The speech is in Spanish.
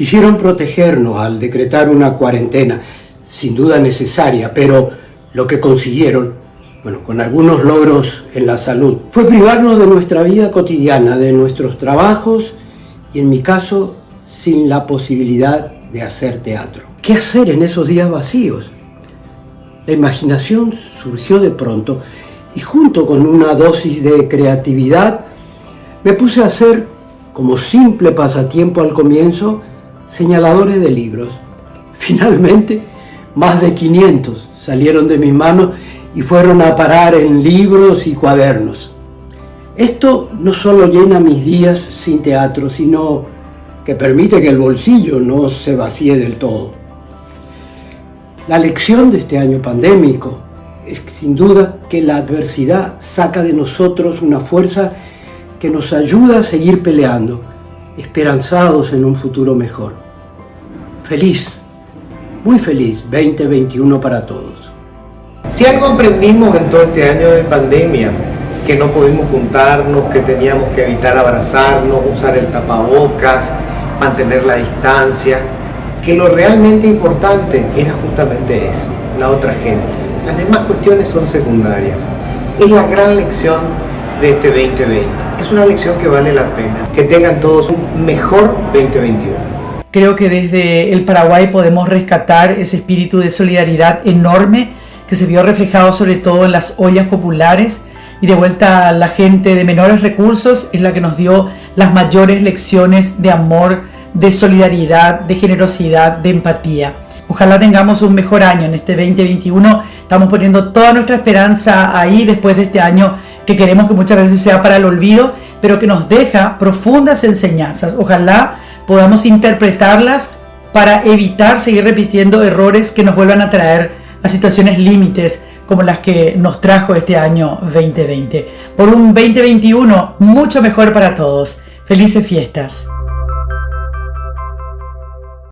Quisieron protegernos al decretar una cuarentena, sin duda necesaria, pero lo que consiguieron, bueno, con algunos logros en la salud, fue privarnos de nuestra vida cotidiana, de nuestros trabajos y en mi caso, sin la posibilidad de hacer teatro. ¿Qué hacer en esos días vacíos? La imaginación surgió de pronto y junto con una dosis de creatividad me puse a hacer, como simple pasatiempo al comienzo, señaladores de libros. Finalmente, más de 500 salieron de mis manos y fueron a parar en libros y cuadernos. Esto no solo llena mis días sin teatro, sino que permite que el bolsillo no se vacíe del todo. La lección de este año pandémico es sin duda que la adversidad saca de nosotros una fuerza que nos ayuda a seguir peleando, esperanzados en un futuro mejor. Feliz, muy feliz 2021 para todos. Si algo aprendimos en todo este año de pandemia, que no pudimos juntarnos, que teníamos que evitar abrazarnos, usar el tapabocas, mantener la distancia, que lo realmente importante era justamente eso, la otra gente. Las demás cuestiones son secundarias. Es la gran lección de este 2020. Es una lección que vale la pena. Que tengan todos un mejor 2021. Creo que desde el Paraguay podemos rescatar ese espíritu de solidaridad enorme que se vio reflejado sobre todo en las ollas populares y de vuelta la gente de menores recursos es la que nos dio las mayores lecciones de amor, de solidaridad, de generosidad, de empatía. Ojalá tengamos un mejor año en este 2021. Estamos poniendo toda nuestra esperanza ahí después de este año que queremos que muchas veces sea para el olvido, pero que nos deja profundas enseñanzas. Ojalá podamos interpretarlas para evitar seguir repitiendo errores que nos vuelvan a traer a situaciones límites como las que nos trajo este año 2020. Por un 2021 mucho mejor para todos. Felices fiestas.